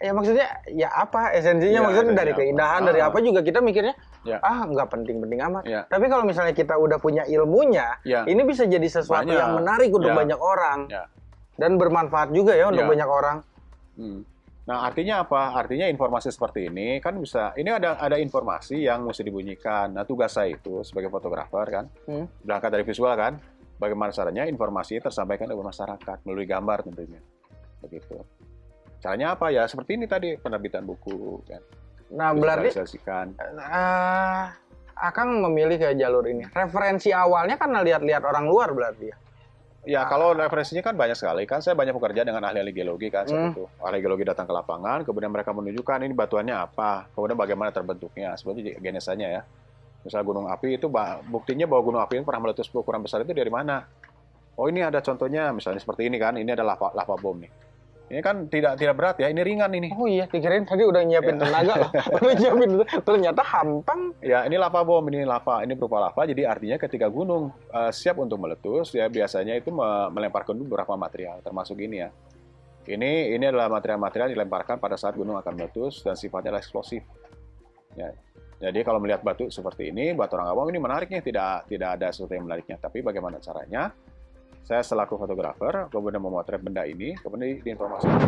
ya maksudnya ya apa esensinya ya, maksudnya dari apa. keindahan uh. dari ah. apa juga kita mikirnya ya. ah nggak penting-penting amat ya. tapi kalau misalnya kita udah punya ilmunya ya. ini bisa jadi sesuatu banyak. yang menarik untuk ya. banyak orang ya. dan bermanfaat juga ya untuk ya. banyak orang hmm. Nah, artinya apa? Artinya informasi seperti ini kan bisa ini ada ada informasi yang mesti dibunyikan. Nah, tugas saya itu sebagai fotografer kan, hmm. berangkat dari visual kan, Bagaimana caranya informasi tersampaikan kepada masyarakat melalui gambar tentunya. Begitu. Caranya apa ya? Seperti ini tadi penerbitan buku kan. Nah, berarti uh, Akang memilih ke jalur ini. Referensi awalnya kan lihat-lihat orang luar berarti ya. Ya, kalau referensinya kan banyak sekali. Kan saya banyak bekerja dengan ahli-ahli geologi kan hmm. itu. Ahli geologi datang ke lapangan, kemudian mereka menunjukkan ini batuannya apa, kemudian bagaimana terbentuknya, sebenarnya genesanya ya. Misal gunung api itu buktinya bahwa gunung api ini pernah meletus berukuran besar itu dari mana? Oh ini ada contohnya misalnya seperti ini kan, ini adalah lava, lava bom nih. Ini kan tidak tidak berat ya, ini ringan ini. Oh iya, dikirain tadi udah nyiapin ya. tenaga loh. *laughs* udah nyiapin, ternyata hampang. Ya, ini lava bom, ini lava, ini berupa lava. Jadi artinya ketika gunung uh, siap untuk meletus, ya biasanya itu melemparkan beberapa material, termasuk ini ya. Ini ini adalah material-material dilemparkan pada saat gunung akan meletus dan sifatnya adalah eksplosif. Ya, jadi kalau melihat batu seperti ini, batu orang awam ini menariknya tidak tidak ada sesuatu yang menariknya. Tapi bagaimana caranya? Saya selaku fotografer kemudian memotret benda ini, kemudian diinformasikan.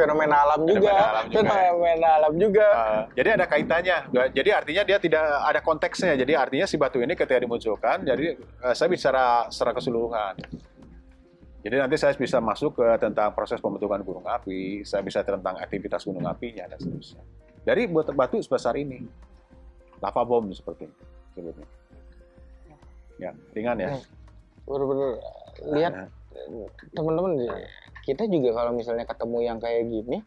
fenomena alam juga, fenomena alam juga. Uh, jadi ada kaitannya. Jadi artinya dia tidak ada konteksnya. Jadi artinya si batu ini ketika dimunculkan, jadi uh, saya bicara secara keseluruhan. Jadi nanti saya bisa masuk ke tentang proses pembentukan gunung api, saya bisa tentang aktivitas gunung apinya dan seterusnya dari buat batu sebesar ini. Lava bom seperti ini sebutnya. Ya, ringan ya. Benar-benar lihat nah. teman-teman kita juga kalau misalnya ketemu yang kayak gini,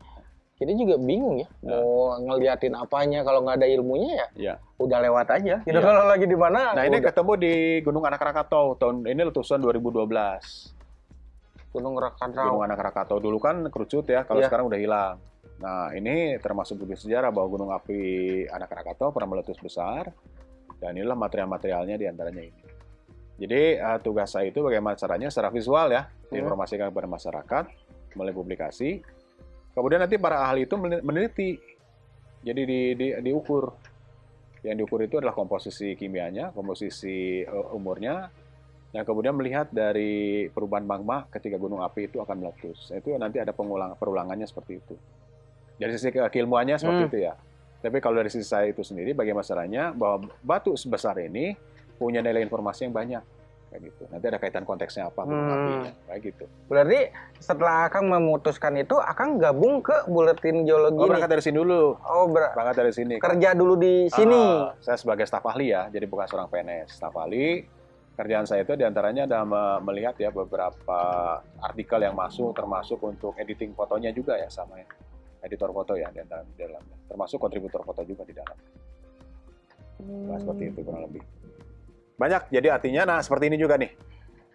kita juga bingung ya nah. mau ngeliatin apanya kalau nggak ada ilmunya ya, ya. udah lewat aja. Gitu ya. kalau lagi di mana? Nah ini ketemu di Gunung Anak Rakatau tahun ini letusan 2012. Gunung Rakatau. Gunung Anak Rakatau dulu kan kerucut ya, kalau ya. sekarang udah hilang. Nah, ini termasuk bukti sejarah bahwa gunung api Anak Krakatau pernah meletus besar, dan inilah material-materialnya di antaranya ini. Jadi, uh, tugas saya itu bagaimana caranya secara visual ya, hmm. diinformasikan kepada masyarakat melalui publikasi. Kemudian nanti para ahli itu meneliti, jadi di, di, diukur. Yang diukur itu adalah komposisi kimianya, komposisi uh, umurnya, dan kemudian melihat dari perubahan magma ketika gunung api itu akan meletus. Itu nanti ada pengulang perulangannya seperti itu dari sisi keilmuannya seperti hmm. itu ya. Tapi kalau dari sisi saya itu sendiri, bagaimana caranya bahwa batu sebesar ini punya nilai informasi yang banyak kayak gitu. Nanti ada kaitan konteksnya apa, hmm. kayak gitu. Berarti setelah Akang memutuskan itu, Akang gabung ke buletin geologi. Oh, berangkat dari sini dulu. Oh, ber berangkat dari sini. Kerja dulu di sini. Uh, saya sebagai staf ahli ya, jadi bukan seorang PNS, staf ahli. Kerjaan saya itu di antaranya adalah melihat ya beberapa artikel yang masuk, termasuk untuk editing fotonya juga ya sama ya editor foto ya di dalam, di dalamnya, termasuk kontributor foto juga di dalam. Nah, seperti itu kurang lebih. Banyak, jadi artinya, nah seperti ini juga nih.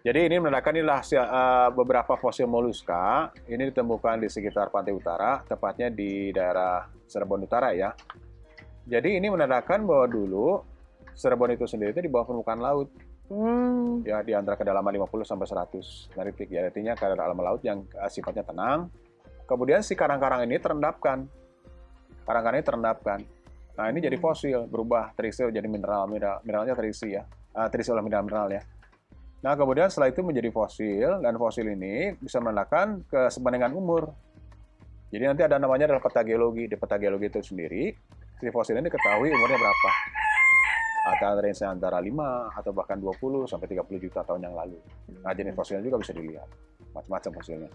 Jadi ini menandakan inilah uh, beberapa fosil moluska. Ini ditemukan di sekitar pantai utara, tepatnya di daerah Cirebon Utara ya. Jadi ini menandakan bahwa dulu Cirebon itu sendiri itu di bawah permukaan laut. Hmm. Ya di antara kedalaman 50 sampai 100 naritik ya. Artinya kedalaman laut yang uh, sifatnya tenang, Kemudian si karang-karang ini terendapkan. Karang-karang ini terendapkan. Nah, ini jadi hmm. fosil, berubah terisi jadi mineral, mineral mineralnya terisi ya. Uh, terisi oleh mineral-mineral ya. Nah, kemudian setelah itu menjadi fosil, dan fosil ini bisa menandakan kesebenarnya umur. Jadi nanti ada namanya adalah peta geologi. Di peta geologi itu sendiri, si fosil ini diketahui umurnya berapa. Atau range antara 5 atau bahkan 20 sampai 30 juta tahun yang lalu. Nah, jenis fosilnya juga bisa dilihat. Macam-macam fosilnya.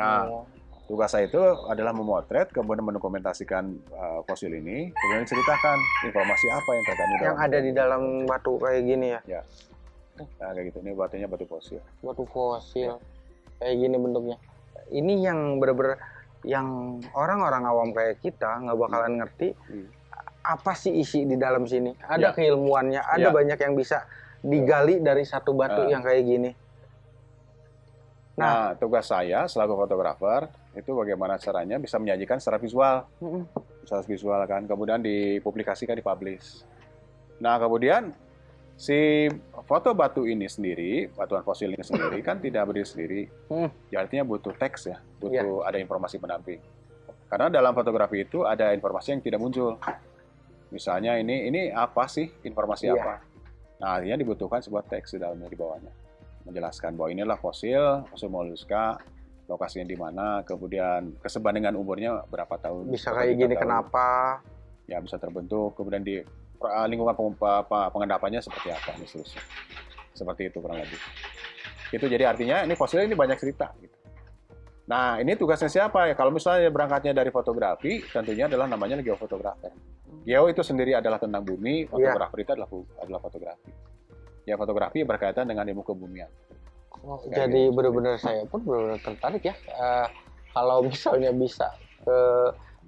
Nah, oh. Tugas saya itu adalah memotret, kemudian mendokumentasikan uh, fosil ini, kemudian ceritakan informasi apa yang terkandung yang ada di dalam batu kayak gini ya. Ya. Nah, kayak gitu. Ini batunya batu fosil. Batu fosil. Ya. kayak gini bentuknya. Ini yang bener-bener yang orang-orang awam kayak kita nggak bakalan ngerti Hmm. apa sih isi di dalam sini. Ada Ya. keilmuannya, ada Ya. banyak yang bisa digali dari satu batu Ah. yang kayak gini. Nah, tugas saya selaku fotografer itu bagaimana caranya bisa menyajikan secara visual, Mm-mm. secara visual kan, kemudian dipublikasikan, dipublish. Nah, kemudian si foto batu ini sendiri, batuan fosil ini sendiri kan tidak berdiri sendiri. Hmm. Ya, artinya butuh teks ya, butuh ada informasi pendamping. Karena dalam fotografi itu ada informasi yang tidak muncul. Misalnya ini ini apa sih informasi Iya. apa? Nah, artinya dibutuhkan sebuah teks di dalamnya di bawahnya menjelaskan bahwa inilah fosil, fosil moluska, lokasinya di mana, kemudian kesebandingan umurnya berapa tahun. Bisa kayak gini tahun. kenapa? Ya bisa terbentuk, kemudian di uh, lingkungan peng- apa, pengendapannya seperti apa, dan seterusnya. Seperti itu kurang lebih. Itu jadi artinya ini fosil ini banyak cerita. Gitu. Nah ini tugasnya siapa ya? Kalau misalnya berangkatnya dari fotografi, tentunya adalah namanya geofotografer. Geo itu sendiri adalah tentang bumi, Iya. fotografer itu adalah adalah fotografi. Ya fotografi berkaitan dengan ilmu kebumian. Oh, jadi benar-benar saya pun benar-benar tertarik ya. Eh, kalau *laughs* misalnya bisa ke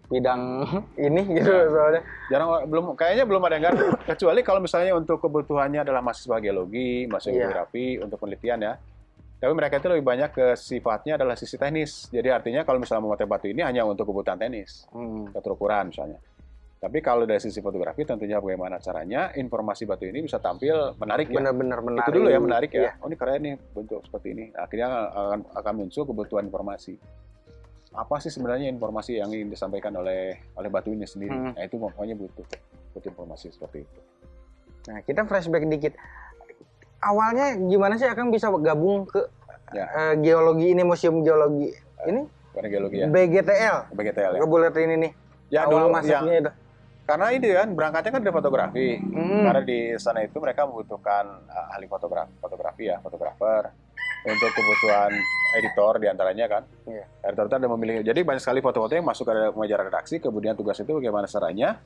bidang *laughs* ini gitu Ya. soalnya. Jarang belum kayaknya belum ada yang ngerti kecuali kalau misalnya untuk kebutuhannya adalah mahasiswa geologi, mahasiswa Iya. geografi untuk penelitian ya. Tapi mereka itu lebih banyak ke sifatnya adalah sisi teknis. Jadi artinya kalau misalnya memakai batu ini hanya untuk kebutuhan teknis, Hmm. keterukuran misalnya. Tapi kalau dari sisi fotografi tentunya bagaimana caranya informasi batu ini bisa tampil menarik ya. Benar-benar menarik. Itu dulu ya menarik ya. Iya. Oh ini keren nih bentuk seperti ini. Akhirnya akan akan muncul kebutuhan informasi. Apa sih sebenarnya informasi yang ingin disampaikan oleh oleh batu ini sendiri? Hmm. Nah itu pokoknya butuh butuh informasi seperti itu. Nah, kita flashback dikit. Awalnya gimana sih Akang bisa gabung ke Ya. eh, geologi ini, museum geologi ini? Karena geologi ya, BGTL. BGTL ya. Ke buletin ini. Ya Awal dulu ya, masuknya itu. Karena ini kan berangkatnya kan dari fotografi. Hmm. Karena di sana itu mereka membutuhkan uh, ahli fotografi, fotografi ya, fotografer untuk kebutuhan editor di antaranya kan. Iya. Editor itu ada memilih. Jadi banyak sekali foto-foto yang masuk ke majalah redaksi. Kemudian tugas itu bagaimana caranya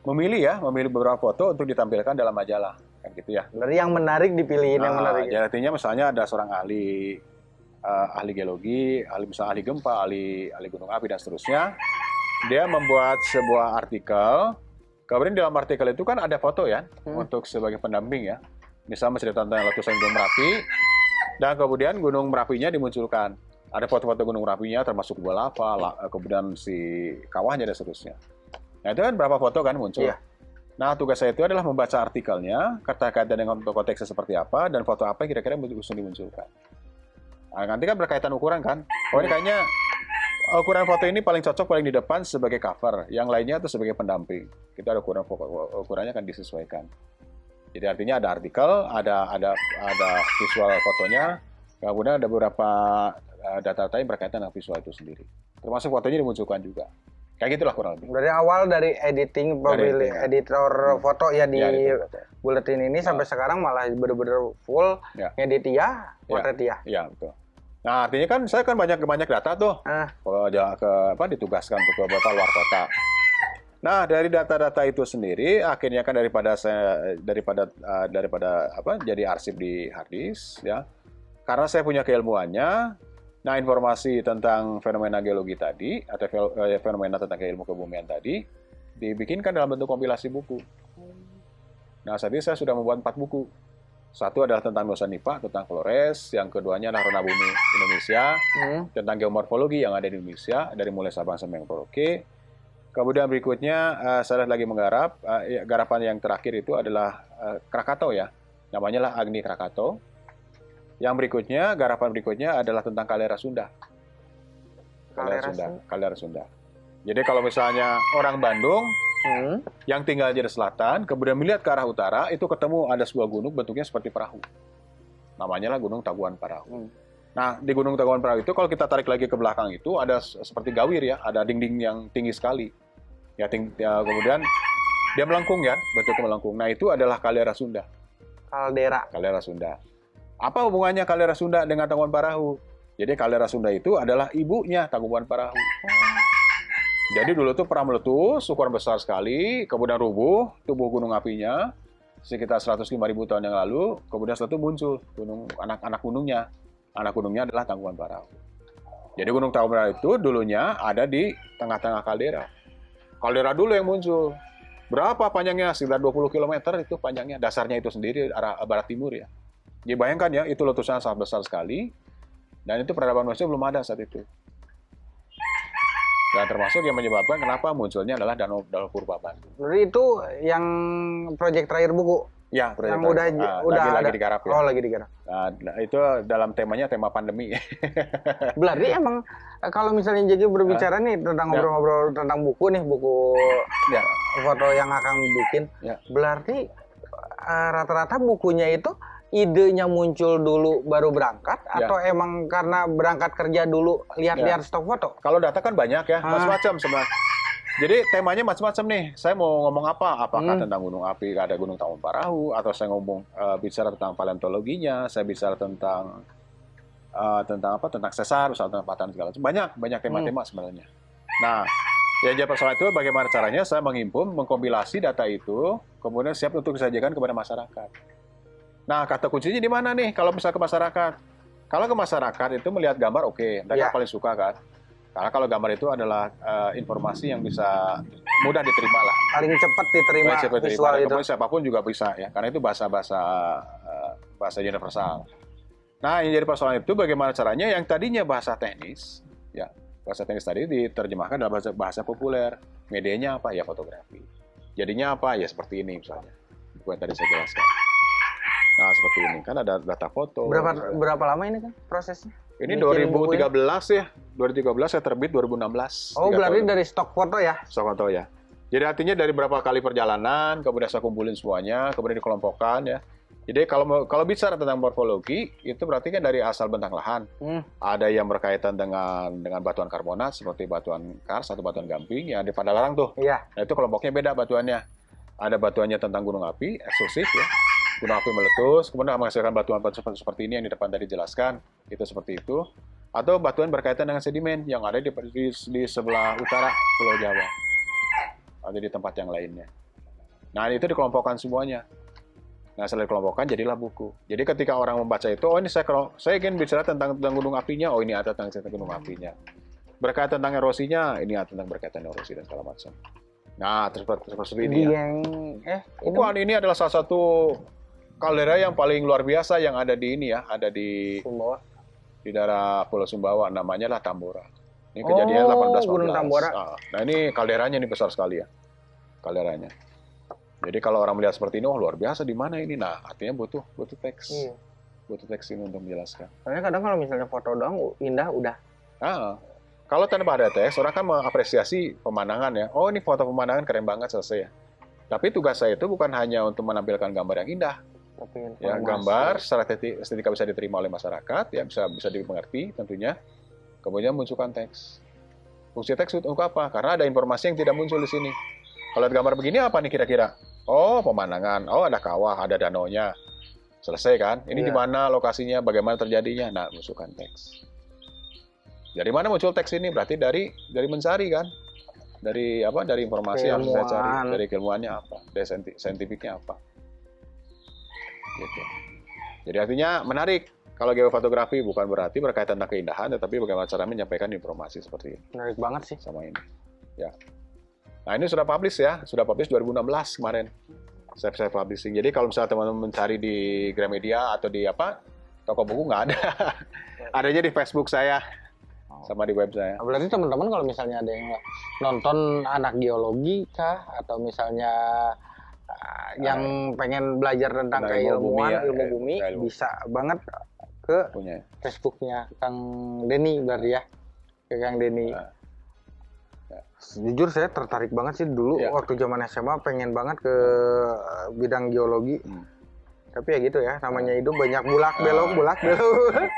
memilih ya, memilih beberapa foto untuk ditampilkan dalam majalah kan gitu ya. Dari yang menarik dipilihin yang Ah, menarik. jadi artinya misalnya ada seorang ahli eh, ahli geologi, ahli misalnya ahli gempa, ahli ahli gunung api dan seterusnya. Dia membuat sebuah artikel. Kemudian di dalam artikel itu kan ada foto ya Hmm. untuk sebagai pendamping ya. Misalnya menceritakan tentang letusan Gunung Merapi dan kemudian Gunung Merapinya dimunculkan. Ada foto-foto Gunung Merapinya termasuk gua lava, la- kemudian si kawahnya dan seterusnya. Nah itu kan berapa foto kan muncul. Iya. Nah, tugas saya itu adalah membaca artikelnya, kata-kata dengan konteksnya seperti apa, dan foto apa yang kira-kira yang dimunculkan. Nah, nanti kan berkaitan ukuran kan. Oh, ini kayaknya ukuran foto ini paling cocok paling di depan sebagai cover, yang lainnya itu sebagai pendamping. Kita ada ukuran ukurannya akan disesuaikan. Jadi artinya ada artikel, ada ada ada visual fotonya, kemudian ada beberapa eh, data-data yang berkaitan dengan visual itu sendiri. Termasuk fotonya dimunculkan juga. Kayak gitulah kurang lebih. Dari awal dari editing pemilih ya. editor Hmm. foto ya di Ya, buletin ini sampai sekarang malah bener-bener full Ya. ngedit ya, potret ya. Iya, betul. Nah, artinya kan saya kan banyak banyak data tuh. Ah. Kalau ke apa ditugaskan ke beberapa luar kota. Nah, dari data-data itu sendiri akhirnya kan daripada saya daripada eh, daripada apa jadi arsip di hard disk ya. Karena saya punya keilmuannya, nah informasi tentang fenomena geologi tadi atau eh, fenomena tentang ilmu kebumian tadi dibikinkan dalam bentuk kompilasi buku. Nah, saat ini saya sudah membuat empat buku. Satu adalah tentang Nusa Nipa, tentang Flores. Yang keduanya adalah Rona Bumi Indonesia, Hmm. tentang geomorfologi yang ada di Indonesia, dari mulai Sabang sampai Merauke. Kemudian berikutnya, eh, saya lagi menggarap, ya, garapan yang terakhir itu adalah eh, Krakatau ya. Namanya lah Agni Krakatau. Yang berikutnya, garapan berikutnya adalah tentang Kalera Sunda. Kalera Kalera Sunda. Sunda. Kalera Sunda. Jadi kalau misalnya orang Bandung Hmm. yang tinggal di selatan, kemudian melihat ke arah utara, itu ketemu ada sebuah gunung bentuknya seperti perahu. Namanya lah Gunung Taguan Perahu. Hmm. Nah, di Gunung Taguan Perahu itu kalau kita tarik lagi ke belakang itu ada seperti gawir ya, ada dinding yang tinggi sekali. Ya, ting- ya, kemudian dia melengkung ya, bentuknya melengkung. Nah, itu adalah kaldera Sunda. Kaldera. Kaldera Sunda. Apa hubungannya kaldera Sunda dengan Taguan Perahu? Jadi kaldera Sunda itu adalah ibunya Taguan Perahu. Jadi dulu tuh pernah meletus, ukuran besar sekali, kemudian rubuh tubuh gunung apinya sekitar 105 ribu tahun yang lalu, kemudian setelah itu muncul gunung anak-anak gunungnya. Anak gunungnya adalah Tangkuban Parahu. Jadi Gunung Tangkuban Parahu itu dulunya ada di tengah-tengah kaldera. Kaldera dulu yang muncul. Berapa panjangnya? Sekitar 20 km itu panjangnya. Dasarnya itu sendiri arah barat timur ya. Jadi bayangkan ya, itu letusan sangat besar sekali. Dan itu peradaban manusia belum ada saat itu. Dan termasuk yang menyebabkan kenapa munculnya adalah danau danau purba Batu. Jadi itu yang proyek terakhir buku Ya, yang udah nah, udah lagi, ada. lagi digarap ya. Oh, lagi digarap. Nah, itu dalam temanya tema pandemi. *laughs* Berarti emang eh, kalau misalnya jadi berbicara nih tentang Ya. ngobrol-ngobrol tentang buku nih, buku ya, foto yang akan bikin. Ya. Berarti eh, rata-rata bukunya itu idenya muncul dulu baru berangkat Ya. atau emang karena berangkat kerja dulu lihat-lihat stok foto? Kalau data kan banyak ya, Ah. macam-macam sebenarnya. Jadi temanya macam-macam nih. Saya mau ngomong apa? Apakah Hmm. tentang gunung api, ada gunung Tangkuban Parahu, atau saya ngomong eh, bicara tentang paleontologinya, saya bicara tentang eh, tentang apa? Tentang sesar, tentang patahan segala macam. Banyak, banyak Hmm. tema-tema sebenarnya. Nah, ya jadi persoalan itu bagaimana caranya saya menghimpun, mengkompilasi data itu, kemudian siap untuk disajikan kepada masyarakat. Nah, kata kuncinya di mana nih kalau bisa ke masyarakat? Kalau ke masyarakat itu melihat gambar oke, mereka Ya. paling suka kan. Karena kalau gambar itu adalah eh, informasi yang bisa mudah diterima lah. Paling cepat diterima yang visual diterima, itu. kemudian siapa pun juga bisa ya, karena itu bahasa-bahasa eh, bahasa universal. Nah, yang jadi persoalan itu bagaimana caranya yang tadinya bahasa teknis, ya bahasa teknis tadi diterjemahkan dalam bahasa bahasa populer. Medianya apa? Ya fotografi. Jadinya apa? Ya seperti ini misalnya. Buku yang tadi saya jelaskan. Nah, seperti ini kan ada data foto. Berapa misalnya. berapa lama ini kan prosesnya? Ini buku 2013 ya. 2013 saya terbit 2016. Oh, berarti tahun. dari stok foto ya? Sokoto ya. Jadi artinya dari berapa kali perjalanan, kemudian saya kumpulin semuanya, kemudian dikelompokkan ya. Jadi kalau kalau bicara tentang morfologi, itu berarti kan dari asal bentang lahan. Hmm. Ada yang berkaitan dengan dengan batuan karbonat seperti batuan kars atau batuan gamping yang di Padalarang tuh. Iya. Nah, itu kelompoknya beda batuannya. Ada batuannya tentang gunung api, eksklusif ya. Gunung api meletus, kemudian menghasilkan batuan-batuan seperti ini yang di depan tadi jelaskan. Itu seperti itu. Atau batuan berkaitan dengan sedimen yang ada di, di, di sebelah utara Pulau Jawa. Ada di tempat yang lainnya. Nah, itu dikelompokkan semuanya. Nah, setelah dikelompokkan, jadilah buku. Jadi ketika orang membaca itu, oh ini saya, kelom- saya ingin bicara tentang, tentang gunung apinya, oh ini ada tentang, tentang gunung apinya. Berkaitan tentang erosinya, ini ada tentang berkaitan erosi dan segala macam. Nah, terus seperti, seperti ini ya. yang eh Bukan, ini adalah salah satu kaldera yang paling luar biasa yang ada di ini ya, ada di Sumbawa. di daerah Pulau Sumbawa, namanya lah Tambora. Ini kejadian Oh, 18 Gunung Tambora. Ah, Nah, ini kalderanya ini besar sekali ya. Kalderanya. Jadi kalau orang melihat seperti ini, oh luar biasa di mana ini? Nah, artinya butuh butuh teks. Iya. Butuh teks ini untuk menjelaskan. Soalnya kadang kalau misalnya foto doang indah udah. Ah, kalau tanpa ada teks, orang kan mengapresiasi pemandangan ya. Oh, ini foto pemandangan keren banget selesai ya. Tapi tugas saya itu bukan hanya untuk menampilkan gambar yang indah, Tapi ya gambar secara estetik- estetika bisa diterima oleh masyarakat ya bisa bisa dimengerti tentunya. Kemudian munculkan teks. Fungsi teks untuk apa? Karena ada informasi yang tidak muncul di sini. Kalau lihat gambar begini apa nih kira-kira? Oh pemandangan. Oh ada kawah ada danau nya selesai kan? Ini Iya. di mana lokasinya? Bagaimana terjadinya? Nah munculkan teks. Dari mana muncul teks ini? Berarti dari dari mencari kan? Dari apa? Dari informasi yang harus saya cari. Keilmuan. dari keilmuannya apa? Dari sainti- saintifiknya apa gitu. Jadi artinya menarik. Kalau geofotografi bukan berarti berkaitan dengan keindahan, tetapi bagaimana cara menyampaikan informasi seperti ini menarik banget sih. sama ini. Ya. Nah ini sudah publish ya, sudah publish 2016 kemarin. Saya saya publishing. Jadi kalau misalnya teman-teman mencari di Gramedia atau di apa toko buku nggak ada. *laughs* Adanya di Facebook saya sama di web saya. Nah, berarti teman-teman kalau misalnya ada yang nonton anak geologi kah atau misalnya yang pengen belajar tentang Tentang ilmu bumi keilmuan, ya, ilmu eh, bumi, ilmu. bisa banget ke Punya. Facebooknya Kang Denny berarti ya. Ke Kang Denny. Ya. Ya. Jujur saya tertarik banget sih dulu Ya. waktu zaman SMA pengen banget ke bidang geologi. Hmm. Tapi ya gitu ya, namanya hidup banyak bulak Ah. belok, bulak *laughs* belok.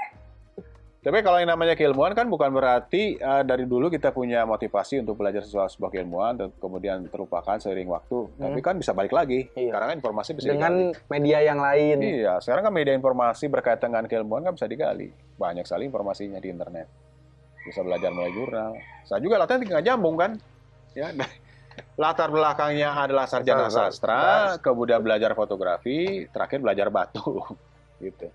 Tapi kalau yang namanya keilmuan kan bukan berarti eh, dari dulu kita punya motivasi untuk belajar sesuatu sebuah keilmuan dan kemudian terlupakan seiring waktu. Tapi kan bisa balik lagi. Iya. Karena kan informasi bisa digali. Dengan media yang lain. Iya, sekarang kan media informasi berkaitan dengan keilmuan kan bisa digali. Banyak sekali informasinya di internet. Bisa belajar mulai jurnal. Saya juga latihan nggak nyambung kan. Ya, *laughs* latar belakangnya adalah sarjana sastra, kemudian belajar fotografi, terakhir belajar batu. *laughs* gitu.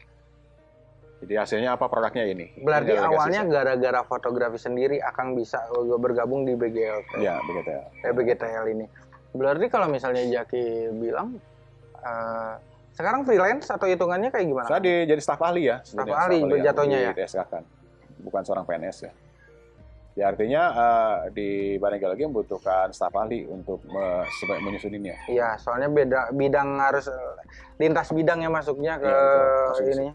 Jadi hasilnya apa produknya ini? Berarti Ini awalnya gara-gara fotografi sendiri Akang bisa uh, bergabung di BGL Iya, begitu ya. eh, BGTL ini. Berarti kalau misalnya Jaki bilang eh, sekarang freelance atau hitungannya kayak gimana? Saya di, jadi staf ahli ya. Staf ahli yang jatuhnya di ya? DSK kan. Bukan seorang PNS ya. Ya artinya eh, di Badan Geologi membutuhkan staf ahli untuk me, menyusuninnya. Iya, soalnya beda bidang harus lintas bidang ya masuknya ke Iya, betul. Masuk di ini.